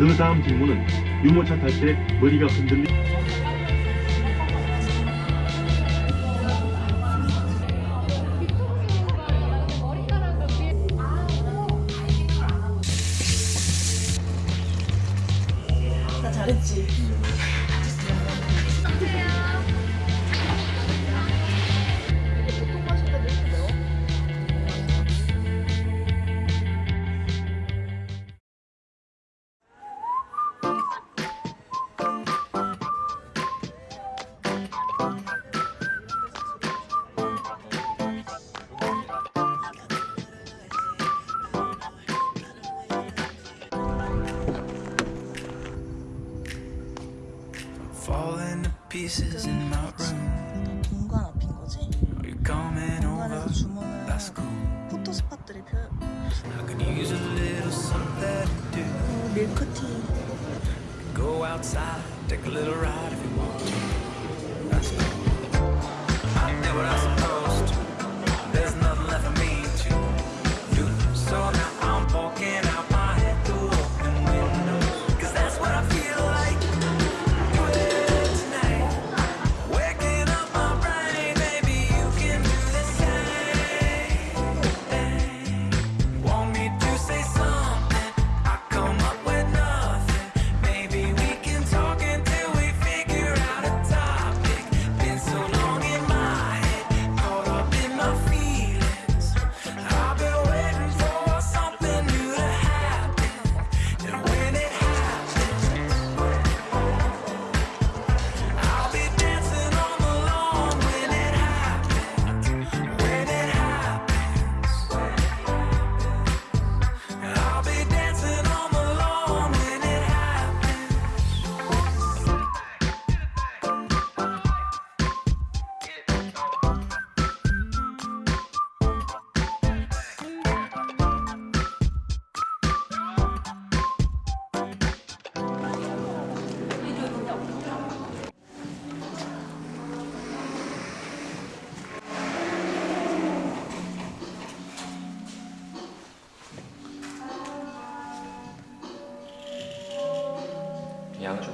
그 다음 질문은 유모차 탈 때 머리가 흔들리 Falling to pieces in my room. 너 동관 앞인 거지? Are you coming 동관에서 over? 주문은 That's cool. 포토 스팟들이 표 I could use a little something to do. 어, 밀크티. Go outside, take a little ride if you want to.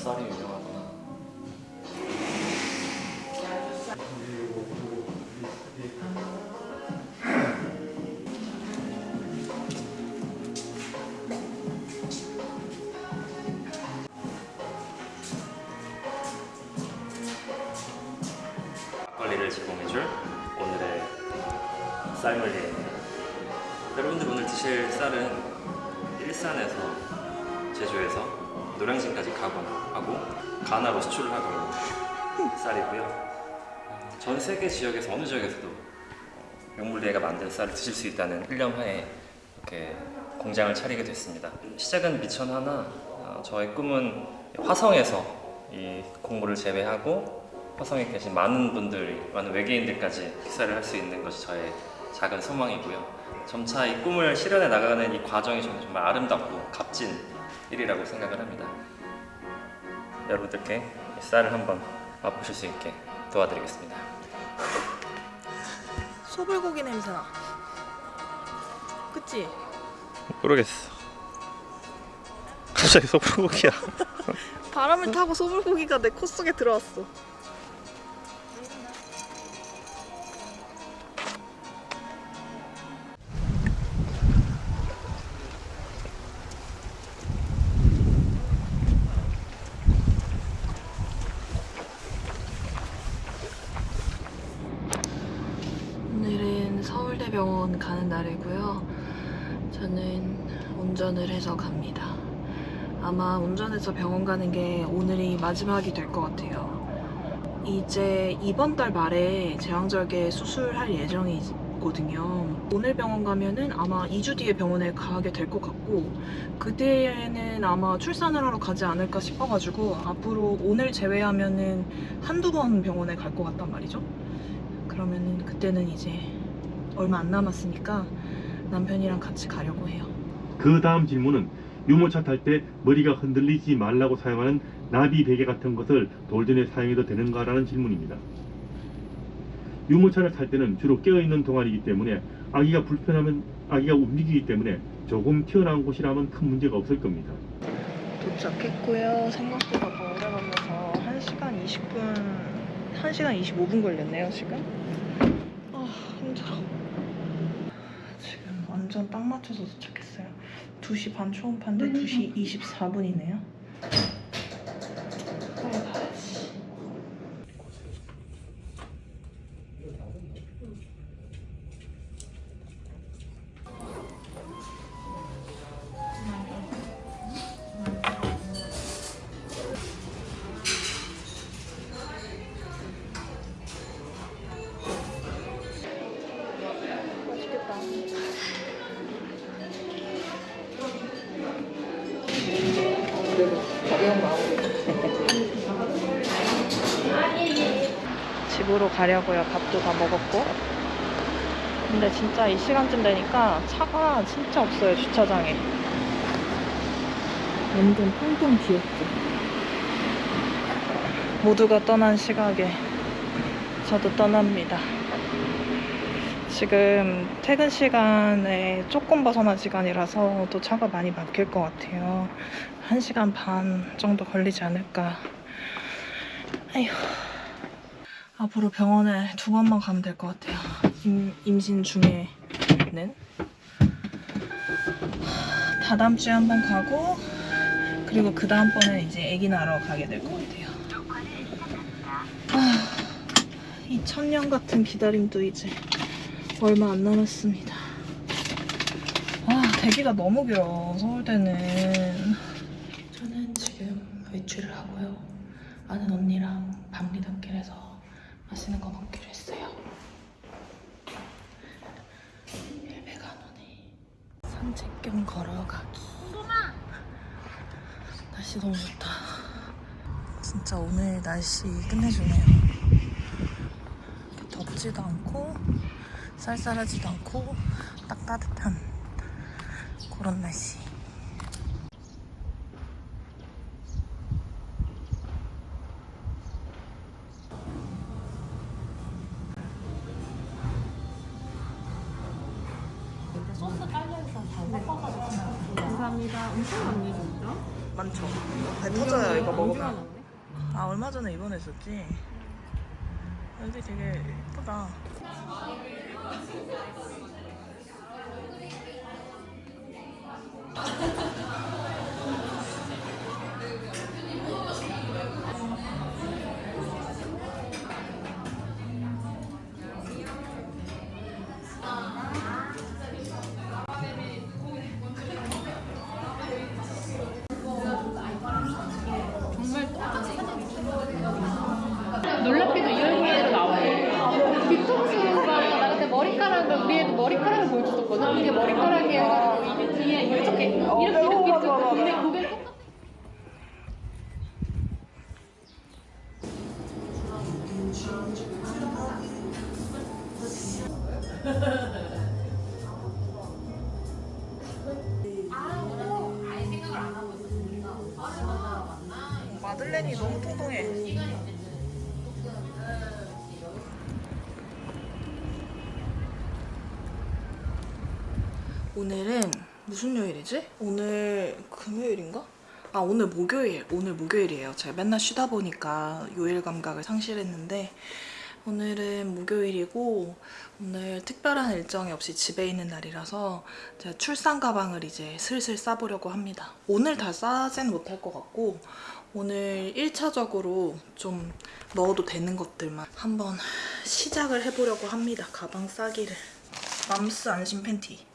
양주 쌀이 가나로 수출을 하고 쌀이고요. 전 세계 지역에서 어느 지역에서도 명물리에가 만든 쌀을 드실 수 있다는 일념하에 이렇게 공장을 차리게 됐습니다. 시작은 미천 하나 어, 저의 꿈은 화성에서 이 곡물을 재배하고 화성에 계신 많은 분들이 많은 외계인들까지 식사를 할 수 있는 것이 저의 작은 소망이고요. 점차 이 꿈을 실현해 나가는 이 과정이 저는 정말 아름답고 값진 일이라고 생각을 합니다. 여러분들께 이 쌀을 한번 맛보실 수 있게 도와드리겠습니다. 소불고기 냄새나. 그치? 모르겠어. 갑자기 소불고기야. 바람을 타고 소불고기가 내코 속에 들어왔어. 아마 운전해서 병원 가는 게 오늘이 마지막이 될 것 같아요. 이제 이번 달 말에 제왕절개 수술할 예정이거든요. 오늘 병원 가면은 아마 2주 뒤에 병원에 가게 될 것 같고 그때는 아마 출산을 하러 가지 않을까 싶어가지고 앞으로 오늘 제외하면은 한두 번 병원에 갈 것 같단 말이죠. 그러면은 그때는 이제 얼마 안 남았으니까 남편이랑 같이 가려고 해요. 그 다음 질문은 유모차 탈 때 머리가 흔들리지 말라고 사용하는 나비 베개 같은 것을 돌전에 사용해도 되는가라는 질문입니다. 유모차를 탈 때는 주로 깨어있는 동안이기 때문에 아기가 불편하면 아기가 움직이기 때문에 조금 튀어나온 곳이라면 큰 문제가 없을 겁니다. 도착했고요. 생각보다 더 오래 걸려서 1시간 20분, 1시간 25분 걸렸네요, 지금. 아, 힘들어. 지금 완전 딱 맞춰서 도착했어요. 2시 반 초음파인데 2시 24분이네요. 그래도 가벼운 마음으로. 집으로 가려고요. 밥도 다 먹었고. 근데 진짜 이 시간쯤 되니까 차가 진짜 없어요, 주차장에. 완전 텅텅 비었죠. 모두가 떠난 시각에 저도 떠납니다. 지금 퇴근 시간에 조금 벗어난 시간이라서 또 차가 많이 막힐 것 같아요. 1시간 반 정도 걸리지 않을까. 아휴. 앞으로 병원에 두 번만 가면 될 것 같아요. 임, 임신 중에는. 다다음 주에 한 번 가고, 그리고 그 다음번에 이제 아기 낳으러 가게 될 것 같아요. 아, 이 천년 같은 기다림도 이제 얼마 안 남았습니다. 아, 대기가 너무 길어, 서울대는. 외출을 하고요. 아는 언니랑 밤리단길에서 맛있는 거 먹기로 했어요. 오네. 산책 겸 걸어가기. 날씨 너무 좋다. 진짜 오늘 날씨 끝내주네요. 덥지도 않고 쌀쌀하지도 않고 딱 따뜻한 그런 날씨. 입원했었지. 여기 되게 예쁘다. 오늘은 무슨 요일이지? 오늘 금요일인가? 아 오늘 목요일 오늘 목요일이에요. 제가 맨날 쉬다 보니까 요일 감각을 상실했는데 오늘은 목요일이고 오늘 특별한 일정이 없이 집에 있는 날이라서 제가 출산 가방을 이제 슬슬 싸보려고 합니다. 오늘 다 싸진 못할 것 같고 오늘 1차적으로 좀 넣어도 되는 것들만 한번 시작을 해보려고 합니다. 가방 싸기를. 맘스 안심 팬티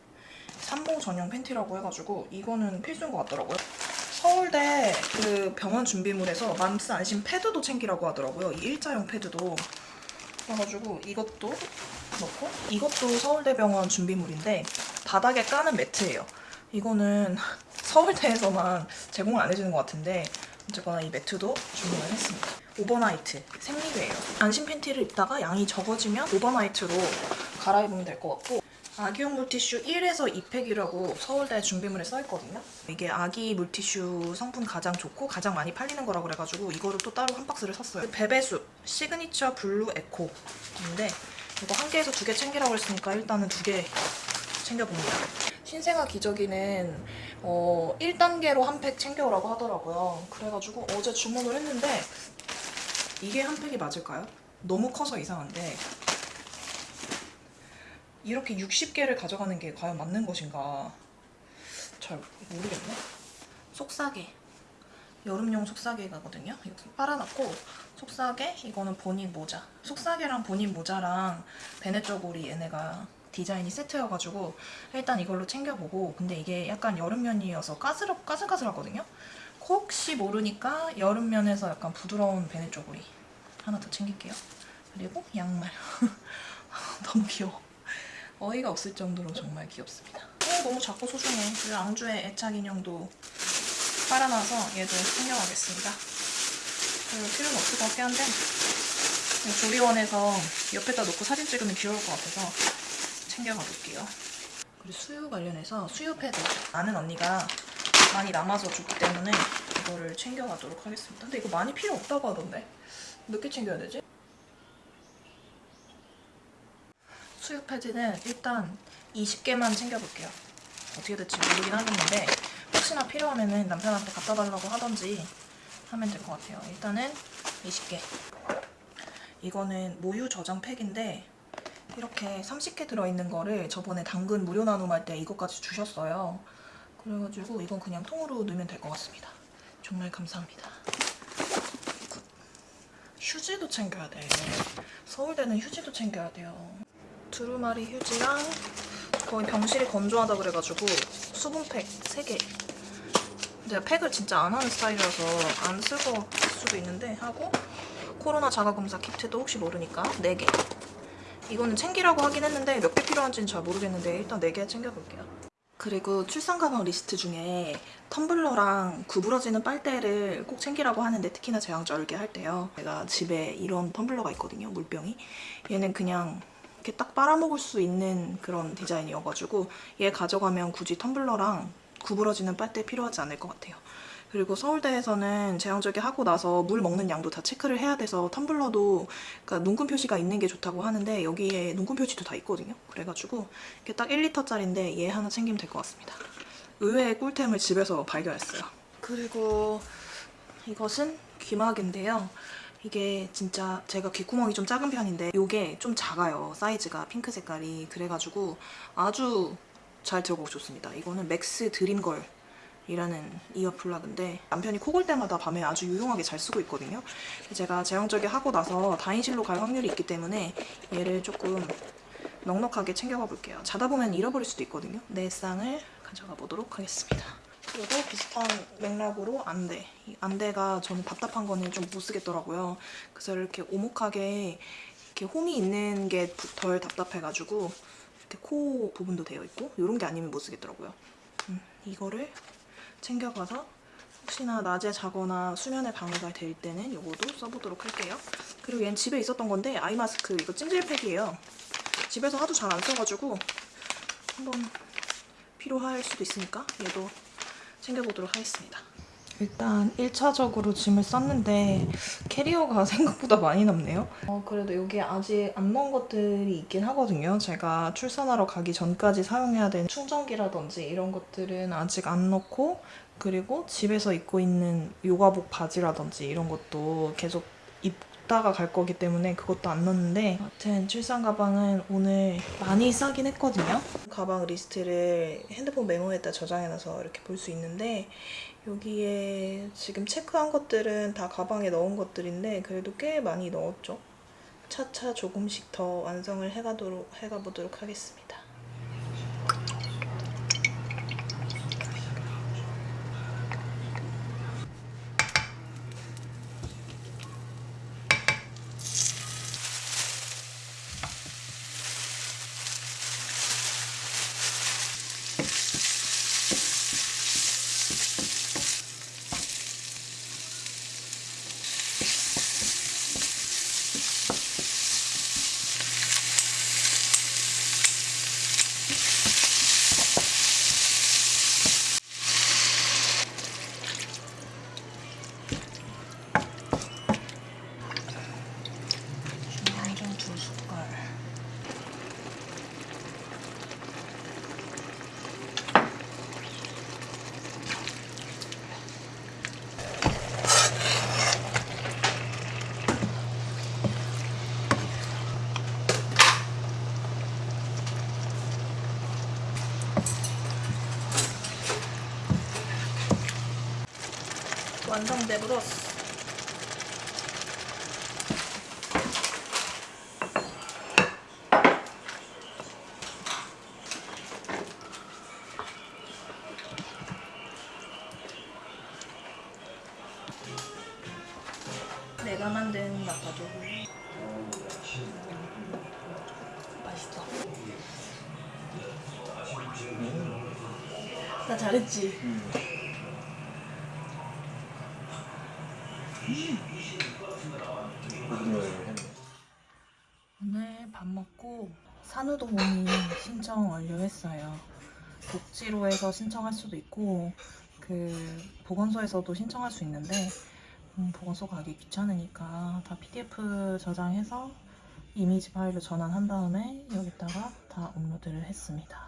산모 전용 팬티라고 해가지고 이거는 필수인 것 같더라고요. 서울대 그 병원 준비물에서 맘스 안심 패드도 챙기라고 하더라고요. 이 일자형 패드도. 그래가지고 이것도 넣고 이것도 서울대 병원 준비물인데 바닥에 까는 매트예요. 이거는 서울대에서만 제공을 안 해주는 것 같은데 어쨌거나 이 매트도 주문을 했습니다. 오버나이트 생리대예요. 안심 팬티를 입다가 양이 적어지면 오버나이트로 갈아입으면 될 것 같고 아기용 물티슈 1에서 2팩이라고 서울대 준비물에 써있거든요. 이게 아기 물티슈 성분 가장 좋고 가장 많이 팔리는 거라고 그래가지고 이거를 또 따로 한 박스를 샀어요. 베베수 시그니처 블루 에코인데 이거 한 개에서 두 개 챙기라고 했으니까 일단은 두 개 챙겨봅니다. 신생아 기저귀는 어, 1단계로 한 팩 챙겨오라고 하더라고요. 그래가지고 어제 주문을 했는데 이게 한 팩이 맞을까요? 너무 커서 이상한데 이렇게 60개를 가져가는 게 과연 맞는 것인가 잘 모르겠네. 속싸개 여름용 속싸개가거든요. 이렇게 빨아놨고 속싸개 이거는 본인 모자. 속싸개랑 본인 모자랑 베네 쪼고리 얘네가 디자인이 세트여가지고 일단 이걸로 챙겨보고 근데 이게 약간 여름면이어서 까스럽 까슬까슬하거든요. 혹시 모르니까 여름면에서 약간 부드러운 베네 쪼고리 하나 더 챙길게요. 그리고 양말. 너무 귀여워. 어이가 없을 정도로 정말 귀엽습니다. 어, 너무 작고 소중해. 그리고 앙주의 애착 인형도 빨아놔서 얘도 챙겨가겠습니다. 별로 필요는 없을 것 같긴 한데 조리원에서 옆에다 놓고 사진 찍으면 귀여울 것 같아서 챙겨가 볼게요. 그리고 수유 관련해서 수유 패드 아는 언니가 많이 남아서 줬기 때문에 이거를 챙겨가도록 하겠습니다. 근데 이거 많이 필요 없다고 하던데 몇 개 챙겨야 되지? 수유 패드는 일단 20개만 챙겨볼게요. 어떻게 될지 모르긴 하겠는데 혹시나 필요하면 남편한테 갖다 달라고 하던지 하면 될 것 같아요. 일단은 20개. 이거는 모유 저장 팩인데 이렇게 30개 들어있는 거를 저번에 당근 무료 나눔할 때 이것까지 주셨어요. 그래가지고 이건 그냥 통으로 넣으면 될 것 같습니다. 정말 감사합니다. good. 휴지도 챙겨야 돼. 서울대는 휴지도 챙겨야 돼요. 두루마리 휴지랑 거의 병실이 건조하다 그래가지고 수분팩 3개. 제가 팩을 진짜 안 하는 스타일이라서 안 쓸 거 수도 있는데 하고 코로나 자가검사 키트도 혹시 모르니까 4개. 이거는 챙기라고 하긴 했는데 몇 개 필요한지는 잘 모르겠는데 일단 4개 챙겨볼게요. 그리고 출산 가방 리스트 중에 텀블러랑 구부러지는 빨대를 꼭 챙기라고 하는데 특히나 제왕절개 할 때요. 제가 집에 이런 텀블러가 있거든요 물병이. 얘는 그냥 이렇게 딱 빨아먹을 수 있는 그런 디자인이어가지고 얘 가져가면 굳이 텀블러랑 구부러지는 빨대 필요하지 않을 것 같아요. 그리고 서울대에서는 제왕절개 하고 나서 물 먹는 양도 다 체크를 해야 돼서 텀블러도 그러니까 눈금 표시가 있는 게 좋다고 하는데 여기에 눈금 표시도 다 있거든요. 그래가지고 이게 딱 1리터짜리인데 얘 하나 챙기면 될 것 같습니다. 의외의 꿀템을 집에서 발견했어요. 그리고 이것은 귀마개인데요. 이게 진짜 제가 귓구멍이 좀 작은 편인데 이게 좀 작아요. 사이즈가 핑크 색깔이. 그래가지고 아주 잘 들어가고 좋습니다. 이거는 맥스 드림걸 이라는 earplug인데 남편이 코골 때마다 밤에 아주 유용하게 잘 쓰고 있거든요. 제가 제왕절개 하고 나서 다인실로 갈 확률이 있기 때문에 얘를 조금 넉넉하게 챙겨가 볼게요. 자다 보면 잃어버릴 수도 있거든요. 네 쌍을 가져가 보도록 하겠습니다. 그리고 비슷한 맥락으로 안대. 이 안대가 저는 답답한 거는 좀 못 쓰겠더라고요. 그래서 이렇게 오목하게 이렇게 홈이 있는 게 덜 답답해가지고 이렇게 코 부분도 되어 있고 이런 게 아니면 못 쓰겠더라고요. 음, 이거를 챙겨가서 혹시나 낮에 자거나 수면에 방해가 될 때는 이것도 써보도록 할게요. 그리고 얘는 집에 있었던 건데 아이 마스크 이거 찜질팩이에요. 집에서 하도 잘 안 써가지고 한번 필요할 수도 있으니까 얘도 챙겨보도록 하겠습니다. 일단 1차적으로 짐을 쌌는데 캐리어가 생각보다 많이 남네요. 어, 그래도 여기 아직 안 넣은 것들이 있긴 하거든요. 제가 출산하러 가기 전까지 사용해야 되는 충전기라든지 이런 것들은 아직 안 넣고 그리고 집에서 입고 있는 요가복 바지라든지 이런 것도 계속 입다가 갈 거기 때문에 그것도 안 넣었는데 아무튼 출산 가방은 오늘 많이 싸긴 했거든요. 가방 리스트를 핸드폰 메모에다 저장해놔서 이렇게 볼 수 있는데 여기에 지금 체크한 것들은 다 가방에 넣은 것들인데 그래도 꽤 많이 넣었죠. 차차 조금씩 더 완성을 해가도록 해가보도록 하겠습니다. 완성돼 버렸어. 내가 만든 마파두부 맛있다. 나 잘했지. 오늘 밥 먹고 산후도우미 신청 완료했어요. 복지로에서 신청할 수도 있고 그 보건소에서도 신청할 수 있는데 음, 보건소 가기 귀찮으니까 다 PDF 저장해서 이미지 파일로 전환한 다음에 여기다가 다 업로드를 했습니다.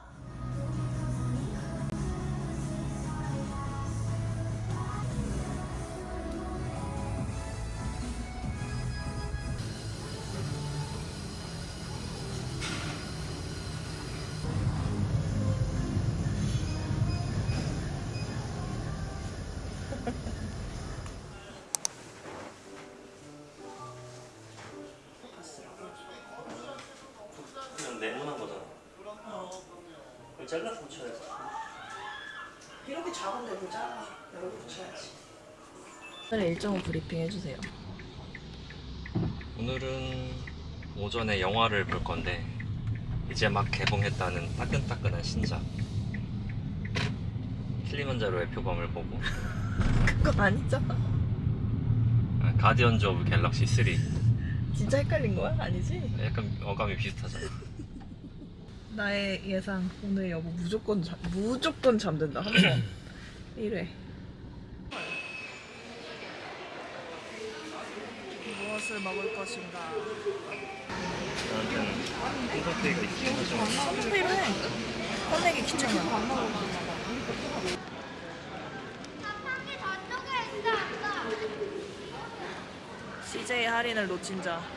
잘라서 붙여야지. 이렇게 작은데도 잘라 여러 개 붙여야지. 오늘 일정을 브리핑 해주세요. 오늘은 오전에 영화를 볼 건데 이제 막 개봉했다는 따끈따끈한 신작 킬리만자로의 표범을 보고 그건 아니잖아. 아, Guardians of Galaxy 3 진짜 헷갈린 거야? 아니지? 약간 어감이 비슷하잖아 나의 예상 오늘 여보 무조건 잠 무조건 잠든다 한 번. 1회. 무엇을 먹을 것인가? 콩깍대기가 있긴 하죠 필요해. 꺼내기 귀찮아. CJ 할인을 놓친 자.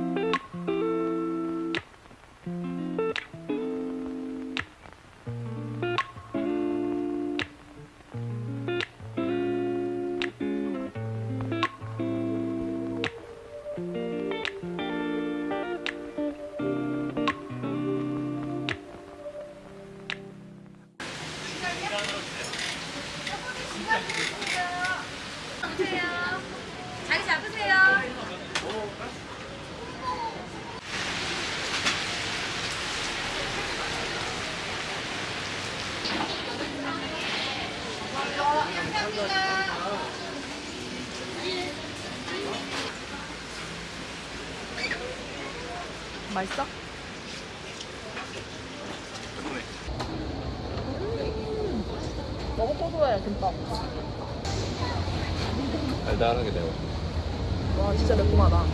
맛있어? 너무 고소해 김밥. 달달하게 매워 와 진짜 매콤하다.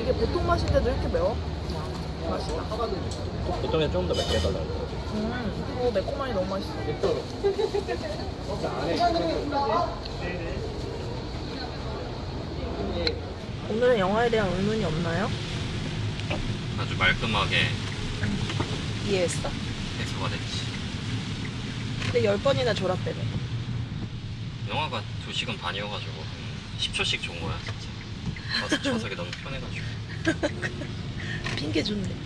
이게 보통 맛인데도 이렇게 매워? 맛있다. 보통에 조금 더 맵게 해달라고 음, 오 매콤하니 너무 맛있어. 오늘은 영화에 대한 의문이 없나요? 아주 말끔하게 이해했어. 해소가 됐지 근데 열 번이나 졸았다며. 영화가 2시간 반이어가지고 10초씩 좋은 거야 진짜 좌석, 좌석이 너무 편해가지고 핑계 좋네.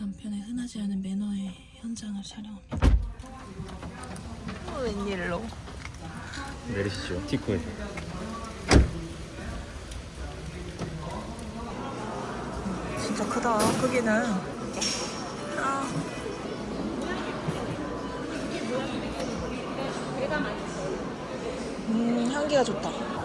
남편의 흔하지 않은 매너의 현장을 촬영합니다. 어, 웬일로? 내리시죠 티코에서 진짜 크다. 크기는. 아. 음, 향기가 좋다.